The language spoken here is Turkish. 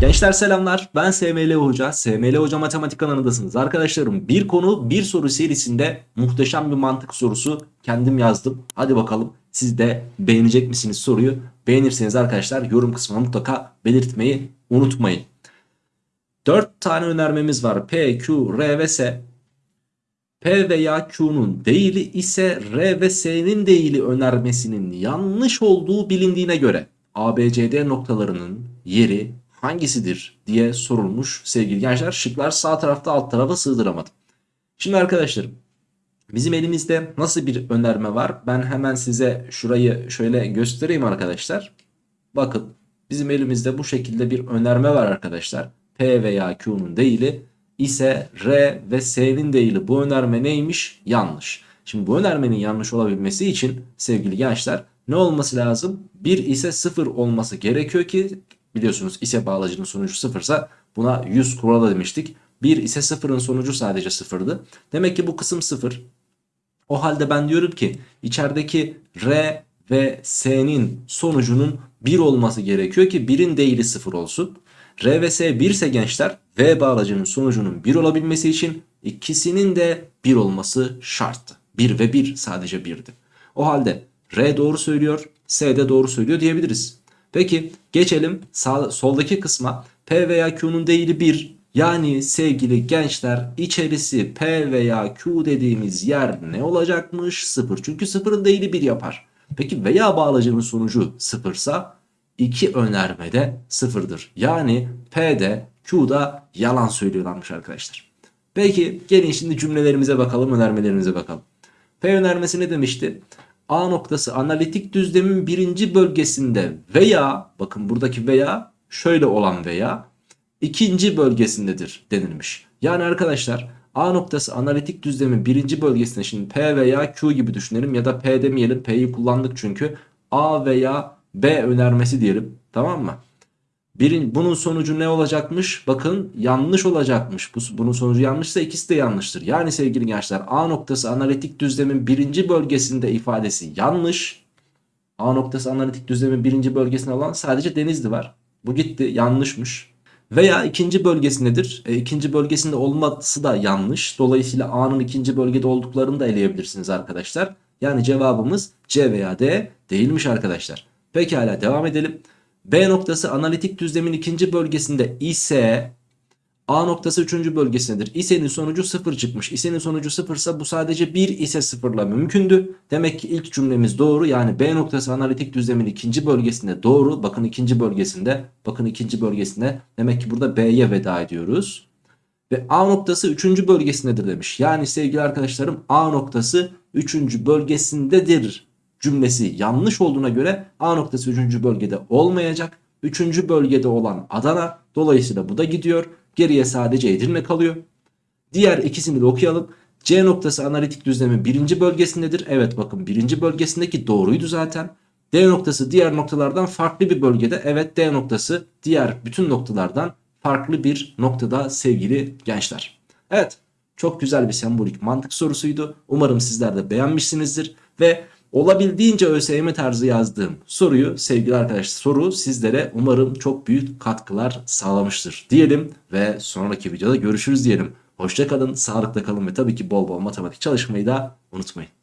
Gençler selamlar. Ben SML Hoca. SML Hoca Matematik kanalındasınız. Arkadaşlarım bir konu bir soru serisinde muhteşem bir mantık sorusu kendim yazdım. Hadi bakalım siz de beğenecek misiniz soruyu? Beğenirseniz arkadaşlar yorum kısmına mutlaka belirtmeyi unutmayın. 4 tane önermemiz var. P, Q, R ve S. P veya Q'nun değili ise R ve S'nin değili önermesinin yanlış olduğu bilindiğine göre ABCD noktalarının yeri hangisidir diye sorulmuş sevgili gençler. Şıklar sağ tarafta alt tarafa sığdıramadım. Şimdi arkadaşlarım bizim elimizde nasıl bir önerme var? Ben hemen size şurayı şöyle göstereyim arkadaşlar. Bakın bizim elimizde bu şekilde bir önerme var arkadaşlar. P veya Q'nun değili ise R ve S'nin değili bu önerme neymiş? Yanlış. Şimdi bu önermenin yanlış olabilmesi için sevgili gençler ne olması lazım? 1 ise 0 olması gerekiyor ki biliyorsunuz ise bağlacının sonucu 0 ise buna 100 kuralı demiştik. 1 ise 0'ın sonucu sadece 0'dı. Demek ki bu kısım 0. O halde ben diyorum ki içerideki R ve S'nin sonucunun 1 olması gerekiyor ki 1'in değili 0 olsun. R ve S 1 ise gençler V bağlacının sonucunun 1 olabilmesi için ikisinin de 1 olması şarttı. 1 ve 1 sadece 1'di. O halde R doğru söylüyor, S de doğru söylüyor diyebiliriz. Peki geçelim sağ, soldaki kısma. P veya Q'nun değili 1. Yani sevgili gençler içerisi P veya Q dediğimiz yer ne olacakmış? 0. Çünkü 0'ın değili 1 yapar. Peki veya bağlacının sonucu 0 ise iki önerme de 0'dır. Yani P'de Q'da yalan söylüyorlarmış arkadaşlar. Peki gelin şimdi cümlelerimize bakalım önermelerimize bakalım. P önermesi ne demişti? A noktası analitik düzlemin birinci bölgesinde veya bakın buradaki veya şöyle olan veya ikinci bölgesindedir denilmiş. Yani arkadaşlar A noktası analitik düzlemin birinci bölgesinde şimdi P veya Q gibi düşünelim ya da P demeyelim P'yi kullandık çünkü A veya B önermesi diyelim tamam mı? Birin, bunun sonucu ne olacakmış? Bakın yanlış olacakmış. Bu, bunun sonucu yanlışsa ikisi de yanlıştır. Yani sevgili gençler A noktası analitik düzlemin birinci bölgesinde ifadesi yanlış. A noktası analitik düzlemin birinci bölgesinde olan sadece Denizli var. Bu gitti yanlışmış. Veya ikinci bölgesindedir. E, ikinci bölgesinde olması da yanlış. Dolayısıyla A'nın ikinci bölgede olduklarını da eleyebilirsiniz arkadaşlar. Yani cevabımız C veya D değilmiş arkadaşlar. Pekala devam edelim. B noktası analitik düzlemin ikinci bölgesinde ise A noktası üçüncü bölgesindedir. İse'nin sonucu 0 çıkmış. İse'nin sonucu 0 ise bu sadece 1 ise 0 ile mümkündü. Demek ki ilk cümlemiz doğru. Yani B noktası analitik düzlemin ikinci bölgesinde doğru. Bakın ikinci bölgesinde. Bakın ikinci bölgesinde. Demek ki burada B'ye veda ediyoruz. Ve A noktası üçüncü bölgesindedir demiş. Yani sevgili arkadaşlarım A noktası üçüncü bölgesindedir cümlesi yanlış olduğuna göre A noktası 3. bölgede olmayacak. 3. bölgede olan Adana dolayısıyla bu da gidiyor. Geriye sadece Edirne kalıyor. Diğer ikisini de okuyalım. C noktası analitik düzlemin birinci bölgesindedir. Evet bakın birinci bölgesindeki doğruydu zaten. D noktası diğer noktalardan farklı bir bölgede. Evet D noktası diğer bütün noktalardan farklı bir noktada sevgili gençler. Evet çok güzel bir sembolik mantık sorusuydu. Umarım sizler de beğenmişsinizdir. Ve Olabildiğince ÖSYM tarzı yazdığım soruyu sevgili arkadaşlar soru sizlere umarım çok büyük katkılar sağlamıştır diyelim ve sonraki videoda görüşürüz diyelim. Hoşçakalın, sağlıkla kalın ve tabii ki bol bol matematik çalışmayı da unutmayın.